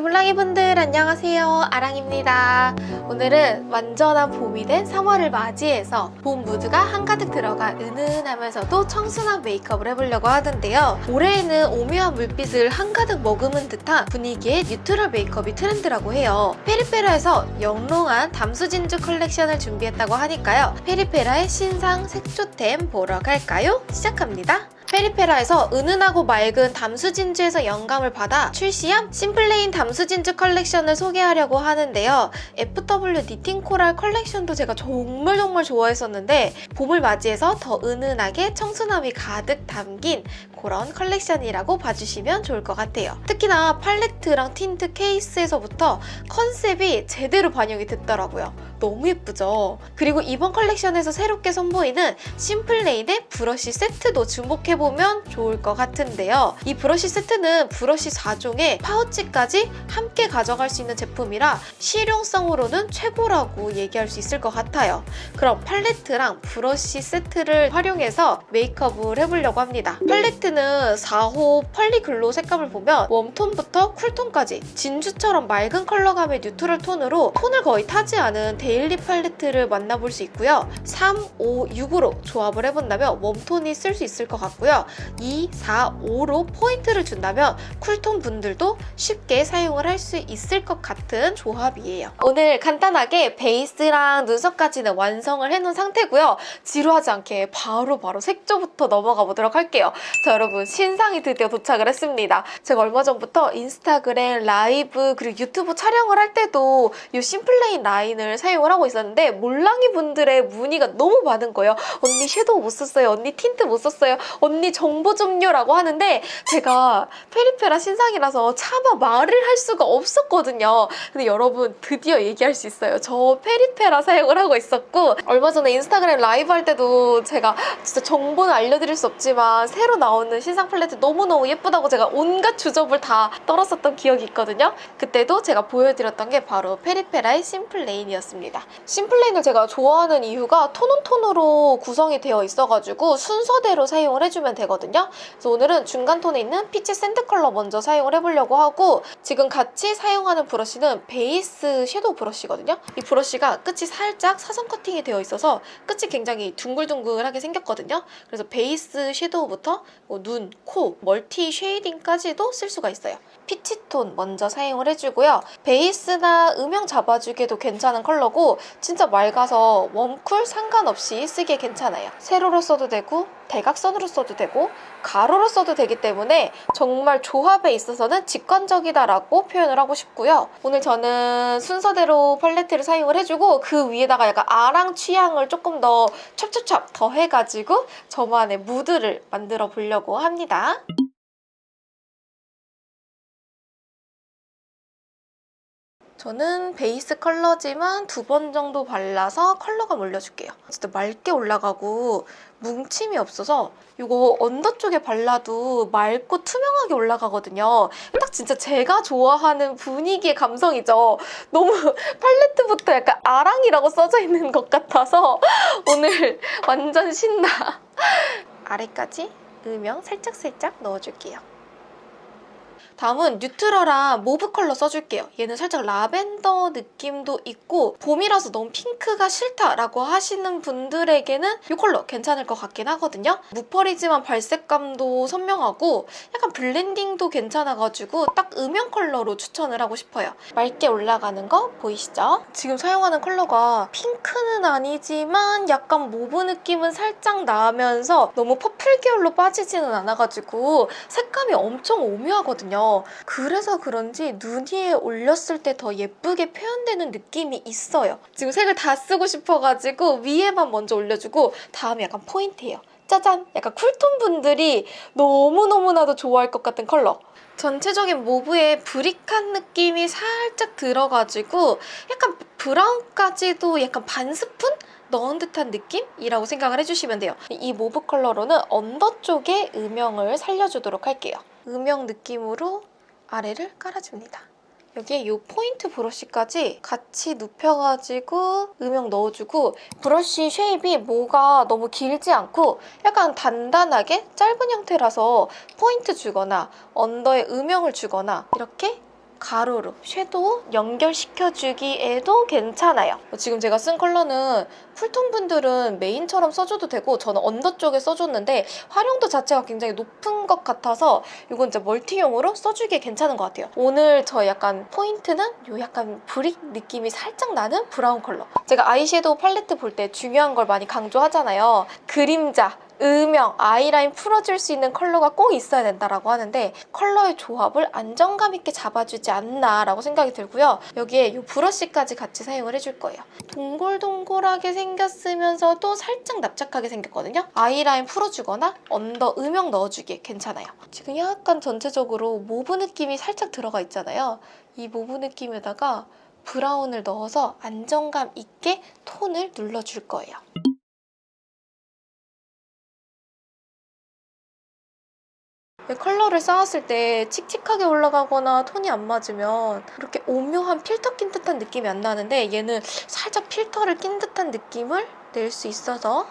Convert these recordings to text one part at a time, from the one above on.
리블랑이 분들 안녕하세요. 아랑입니다. 오늘은 완전한 봄이 된 3월을 맞이해서 봄 무드가 한가득 들어간 은은하면서도 청순한 메이크업을 해보려고 하는데요. 올해에는 오묘한 물빛을 한가득 머금은 듯한 분위기의 neutral 메이크업이 트렌드라고 해요. 페리페라에서 영롱한 담수진주 컬렉션을 준비했다고 하니까요. 페리페라의 신상 색조템 보러 갈까요? 시작합니다 페리페라에서 은은하고 맑은 담수진주에서 영감을 받아 출시한 심플레인 담수진주 컬렉션을 소개하려고 하는데요. FW knitting coral 컬렉션도 제가 정말 정말 좋아했었는데 봄을 맞이해서 더 은은하게 청순함이 가득 담긴 그런 컬렉션이라고 봐주시면 좋을 것 같아요. 특히나 팔레트랑 틴트 케이스에서부터 컨셉이 제대로 반영이 됐더라고요. 너무 예쁘죠? 그리고 이번 컬렉션에서 새롭게 선보이는 심플레인의 브러쉬 세트도 주목해보면 좋을 것 같은데요. 이 브러쉬 세트는 브러쉬 4종에 파우치까지 함께 가져갈 수 있는 제품이라 실용성으로는 최고라고 얘기할 수 있을 것 같아요. 그럼 팔레트랑 브러쉬 세트를 활용해서 메이크업을 해보려고 합니다. 팔레트는 4호 Pearly Glow로 색감을 보면 웜톤부터 쿨톤까지 진주처럼 맑은 컬러감의 neutral 톤으로 톤을 거의 타지 않은 daily 팔레트를 만나볼 수 있고요. 3, 5, 6으로 조합을 해본다면 웜톤이 쓸 수 있을 것 같고요. 2, 4, 5로 포인트를 준다면 쿨톤 분들도 쉽게 사용을 할 수 있을 것 같은 조합이에요. 오늘 간단하게 베이스랑 눈썹까지는 완성을 해놓은 상태고요. 지루하지 않게 바로바로 바로 색조부터 넘어가 보도록 할게요. 자 여러분 신상이 드디어 도착을 했습니다. 제가 얼마 전부터 인스타그램 라이브 그리고 유튜브 촬영을 할 때도 이 심플레인 라인을 사용 을 하고 있었는데 몰랑이 분들의 문의가 너무 많은 거예요. 언니 섀도우 못 썼어요. 언니 틴트 못 썼어요. 언니 정보 좀요 라고 하는데 제가 페리페라 신상이라서 차마 말을 할 수가 없었거든요. 근데 여러분 드디어 얘기할 수 있어요. 저 페리페라 사용을 하고 있었고 얼마 전에 인스타그램 라이브 할 때도 제가 진짜 정보는 알려드릴 수 없지만 새로 나오는 신상 팔레트 너무너무 예쁘다고 제가 온갖 주접을 다 떨었었던 기억이 있거든요. 그때도 제가 보여드렸던 게 바로 페리페라의 심플레인이었습니다. 심플레인을 제가 좋아하는 이유가 tone on tone으로 구성이 되어 있어가지고 순서대로 사용을 해주면 되거든요. 그래서 오늘은 중간 톤에 있는 peach sand 컬러 먼저 사용을 해보려고 하고 지금 같이 사용하는 브러쉬는 베이스 섀도우 브러쉬거든요. 이 브러쉬가 끝이 살짝 사선 커팅이 되어 있어서 끝이 굉장히 둥글둥글하게 생겼거든요. 그래서 베이스 섀도우부터 뭐 눈, 코, multi shading까지도 쓸 수가 있어요. peach톤 먼저 사용을 해주고요. 베이스나 음영 잡아주기에도 괜찮은 컬러고 진짜 맑아서 warm cool 상관없이 쓰기에 괜찮아요. 세로로 써도 되고 대각선으로 써도 되고 가로로 써도 되기 때문에 정말 조합에 있어서는 직관적이다라고 표현을 하고 싶고요. 오늘 저는 순서대로 팔레트를 사용을 해주고 그 위에다가 약간 아랑 취향을 조금 더 찹찹찹 더 해가지고 저만의 무드를 만들어 보려고 합니다. 저는 베이스 컬러지만 두 번 정도 발라서 컬러감 올려줄게요. 진짜 맑게 올라가고 뭉침이 없어서 이거 under 쪽에 발라도 맑고 투명하게 올라가거든요. 딱 진짜 제가 좋아하는 분위기의 감성이죠. 너무 팔레트부터 약간 아랑이라고 써져 있는 것 같아서 오늘 완전 신나. 아래까지 음영 살짝살짝 넣어줄게요. 다음은 neutral한 mauve 컬러 써줄게요. 얘는 살짝 라벤더 느낌도 있고 봄이라서 너무 핑크가 싫다라고 하시는 분들에게는 이 컬러 괜찮을 것 같긴 하거든요. 무펄이지만 발색감도 선명하고 약간 블렌딩도 괜찮아가지고 딱 음영 컬러로 추천을 하고 싶어요. 맑게 올라가는 거 보이시죠? 지금 사용하는 컬러가 핑크는 아니지만 약간 mauve 느낌은 살짝 나면서 너무 purple 계열로 빠지지는 않아가지고 색감이 엄청 오묘하거든요. 그래서 그런지 눈 위에 올렸을 때 더 예쁘게 표현되는 느낌이 있어요. 지금 색을 다 쓰고 싶어가지고 위에만 먼저 올려주고 다음에 약간 포인트예요. 짜잔! 약간 쿨톤 분들이 너무너무나도 좋아할 것 같은 컬러. 전체적인 mauve에 brick한 느낌이 살짝 들어가지고 약간 브라운까지도 약간 반 스푼? 넣은 듯한 느낌이라고 생각을 해주시면 돼요. 이 mauve 컬러로는 under 쪽에 음영을 살려주도록 할게요. 음영 느낌으로 아래를 깔아줍니다. 여기에 이 포인트 브러쉬까지 같이 눕혀가지고 음영 넣어주고 브러쉬 shape이 뭐가 너무 길지 않고 약간 단단하게 짧은 형태라서 포인트 주거나 under에 음영을 주거나 이렇게 가로로 섀도우 연결시켜주기에도 괜찮아요. 지금 제가 쓴 컬러는 쿨톤 분들은 메인처럼 써줘도 되고 저는 under 쪽에 써줬는데 활용도 자체가 굉장히 높은 것 같아서 이건 이제 멀티용으로 써주기에 괜찮은 것 같아요. 오늘 저 약간 포인트는 요 약간 brick 느낌이 살짝 나는 브라운 컬러. 제가 아이섀도우 팔레트 볼 때 중요한 걸 많이 강조하잖아요. 그림자, 음영, 아이라인 풀어줄 수 있는 컬러가 꼭 있어야 된다라고 하는데 컬러의 조합을 안정감 있게 잡아주지 않나라고 생각이 들고요. 여기에 이 브러쉬까지 같이 사용을 해줄 거예요. 동글동글하게 생겼으면서도 살짝 납작하게 생겼거든요. 아이라인 풀어주거나 under 음영 넣어주기에 괜찮아요. 지금 약간 전체적으로 mauve 느낌이 살짝 들어가 있잖아요. 이 mauve 느낌에다가 브라운을 넣어서 안정감 있게 톤을 눌러줄 거예요. 컬러를 쌓았을 때 칙칙하게 올라가거나 톤이 안 맞으면 이렇게 오묘한 필터 낀 듯한 느낌이 안 나는데 얘는 살짝 필터를 낀 듯한 느낌을 낼 수 있어서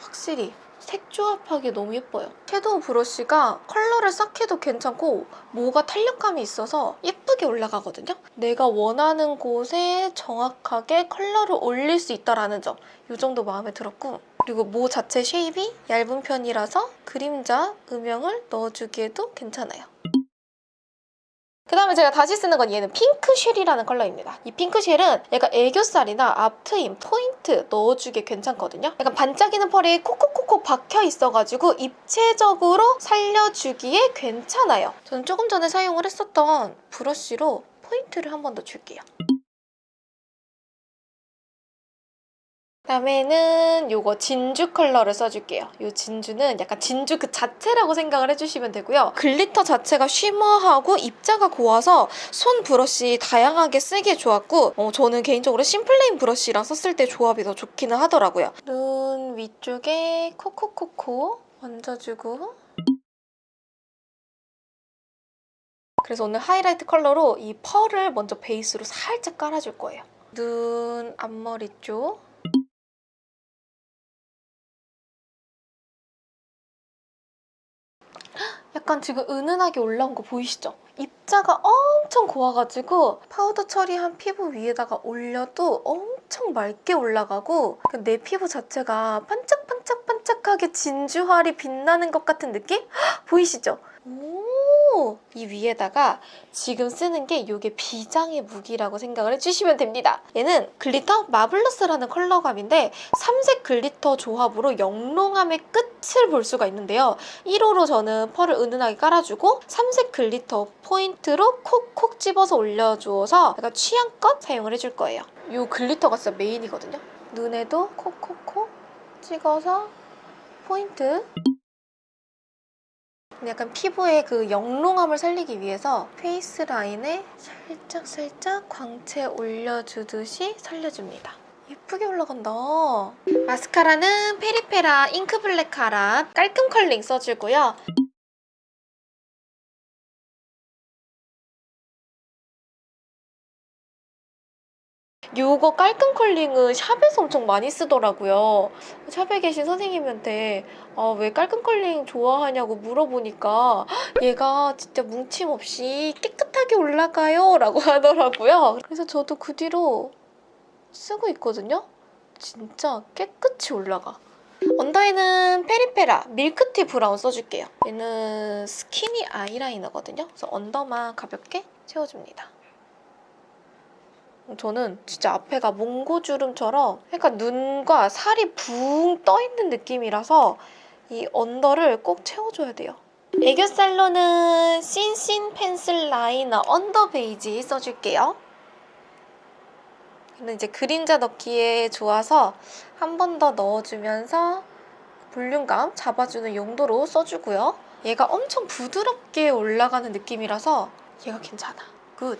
확실히 색 조합하기 너무 예뻐요. 섀도우 브러쉬가 컬러를 쌓기도 괜찮고 뭐가 탄력감이 있어서 예쁘게 올라가거든요. 내가 원하는 곳에 정확하게 컬러를 올릴 수 있다는 점. 이 정도 마음에 들었고 그리고 모 자체 shape이 얇은 편이라서 그림자, 음영을 넣어주기에도 괜찮아요. 그 다음에 제가 다시 쓰는 건 얘는 pink shell이라는 컬러입니다. 이 pink shell은 약간 애교살이나 앞트임, 포인트 넣어주기 괜찮거든요. 약간 반짝이는 펄이 콕콕콕콕 박혀 있어가지고 입체적으로 살려주기에 괜찮아요. 저는 조금 전에 사용을 했었던 브러쉬로 포인트를 한 번 더 줄게요. 다음에는 이거 진주 컬러를 써줄게요. 이 진주는 약간 진주 그 자체라고 생각을 해주시면 되고요. glitter 자체가 shimmer하고 입자가 고와서 손 브러쉬 다양하게 쓰기에 좋았고 어, 저는 개인적으로 심플레인 브러쉬랑 썼을 때 조합이 더 좋기는 하더라고요. 눈 위쪽에 콕콕콕콕 얹어주고 그래서 오늘 하이라이트 컬러로 이 펄을 먼저 베이스로 살짝 깔아줄 거예요. 눈 앞머리 쪽 약간 지금 은은하게 올라온 거 보이시죠? 입자가 엄청 고와가지고 파우더 처리한 피부 위에다가 올려도 엄청 맑게 올라가고 내 피부 자체가 반짝반짝반짝하게 진주광이 빛나는 것 같은 느낌? 헉, 보이시죠? 오, 이 위에다가 지금 쓰는 게 이게 비장의 무기라고 생각을 해주시면 됩니다. 얘는 glitter marvelous라는 컬러감인데 삼색 glitter 조합으로 영롱함의 끝을 볼 수가 있는데요. 1호로 저는 펄을 은은하게 깔아주고 삼색 glitter 포인트로 콕콕 집어서 올려주어서 약간 취향껏 사용을 해줄 거예요. 이 glitter가 진짜 메인이거든요. 눈에도 콕콕콕 찍어서 포인트 약간 피부의 그 영롱함을 살리기 위해서 face line에 살짝 살짝 광채 올려주듯이 살려줍니다. 예쁘게 올라간다. 마스카라는 페리페라 ink black cara 깔끔 컬링 써주고요. 요거 깔끔 curling은 샵에서 엄청 많이 쓰더라고요. 샵에 계신 선생님한테 아, 왜 깔끔 컬링 좋아하냐고 물어보니까 얘가 진짜 뭉침 없이 깨끗하게 올라가요 라고 하더라고요. 그래서 저도 그 뒤로 쓰고 있거든요. 진짜 깨끗이 올라가. under에는 페리페라 milk tea brown 써줄게요. 얘는 스키니 아이라이너거든요. 그래서 under만 가볍게 채워줍니다. 저는 진짜 앞에가 몽고주름처럼 약간 눈과 살이 붕 떠있는 느낌이라서 이 under를 꼭 채워줘야 돼요. 애교살로는 신신 pencil liner under beige 써줄게요. 근데 이제 그림자 넣기에 좋아서 한 번 더 넣어주면서 볼륨감 잡아주는 용도로 써주고요. 얘가 엄청 부드럽게 올라가는 느낌이라서 얘가 괜찮아. 굿!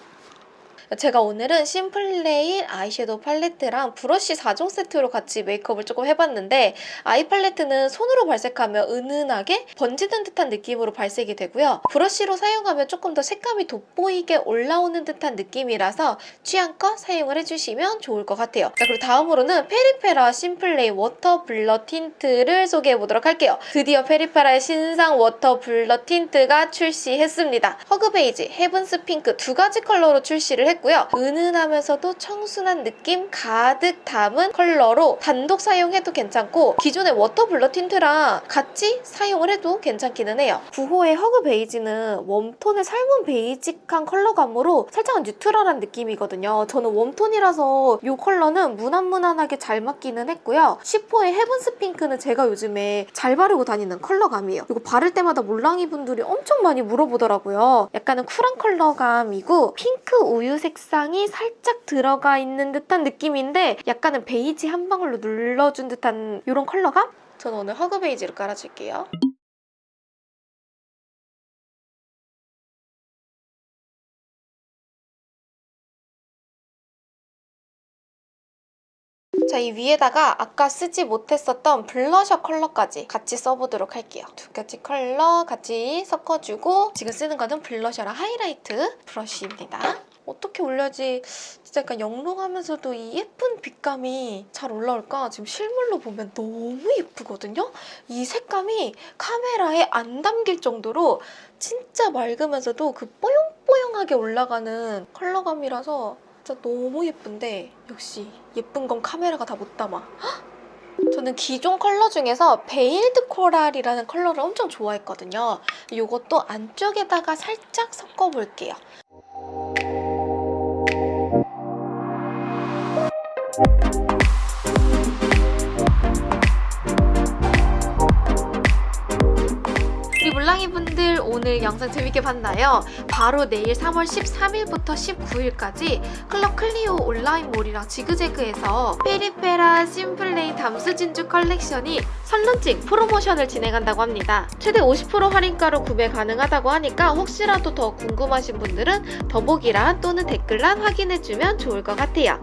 제가 오늘은 심플레인 아이섀도우 팔레트랑 브러쉬 4종 세트로 같이 메이크업을 조금 해봤는데 아이 팔레트는 손으로 발색하면 은은하게 번지는 듯한 느낌으로 발색이 되고요. 브러쉬로 사용하면 조금 더 색감이 돋보이게 올라오는 듯한 느낌이라서 취향껏 사용을 해주시면 좋을 것 같아요. 자 그리고 다음으로는 페리페라 심플레인 water blur tint를 소개해보도록 할게요. 드디어 페리페라의 신상 water blur tint가 출시했습니다. hug beige, heavens pink 두 가지 컬러로 출시를 했 고요. 은은하면서도 청순한 느낌 가득 담은 컬러로 단독 사용해도 괜찮고 기존의 water blur tint랑 같이 사용을 해도 괜찮기는 해요. 9호의 hug beige는 warm tone의 삶은 베이직한 컬러감으로 살짝 neutral한 느낌이거든요. 저는 warm tone이라서 이 컬러는 무난무난하게 잘 맞기는 했고요. 10호의 heavens pink는 제가 요즘에 잘 바르고 다니는 컬러감이에요. 이거 바를 때마다 몰랑이 분들이 엄청 많이 물어보더라고요. 약간은 쿨한 컬러감이고 핑크 우유 색상이 살짝 들어가 있는 듯한 느낌인데 약간은 베이지 한 방울로 눌러준 듯한 이런 컬러감? 저는 오늘 hug beige를 깔아줄게요. 자, 이 위에다가 아까 쓰지 못했었던 블러셔 컬러까지 같이 써보도록 할게요. 두 가지 컬러 같이 섞어주고 지금 쓰는 거는 블러셔랑 하이라이트 브러쉬입니다. 어떻게 올려야지 진짜 약간 영롱하면서도 이 예쁜 빛감이 잘 올라올까? 지금 실물로 보면 너무 예쁘거든요? 이 색감이 카메라에 안 담길 정도로 진짜 맑으면서도 그 뽀용뽀용하게 올라가는 컬러감이라서 진짜 너무 예쁜데 역시 예쁜 건 카메라가 다 못 담아. 헉! 저는 기존 컬러 중에서 veiled coral이라는 컬러를 엄청 좋아했거든요. 이것도 안쪽에다가 살짝 섞어볼게요. 우리 몰랑이 분들 오늘 영상 재밌게 봤나요? 바로 내일 3월 13일부터 19일까지 클럽 클리오 온라인몰이랑 지그재그에서 페리페라 심플레인 담수 진주 컬렉션이 선론칭 프로모션을 진행한다고 합니다. 최대 50% 할인가로 구매 가능하다고 하니까 혹시라도 더 궁금하신 분들은 더보기란 또는 댓글란 확인해주면 좋을 것 같아요.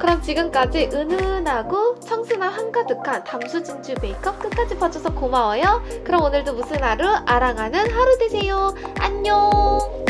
그럼 지금까지 은은하고 청순함 한가득한 담수 진주 메이크업 끝까지 봐줘서 고마워요. 그럼 오늘도 무슨 하루? 아랑하는 하루 되세요. 안녕!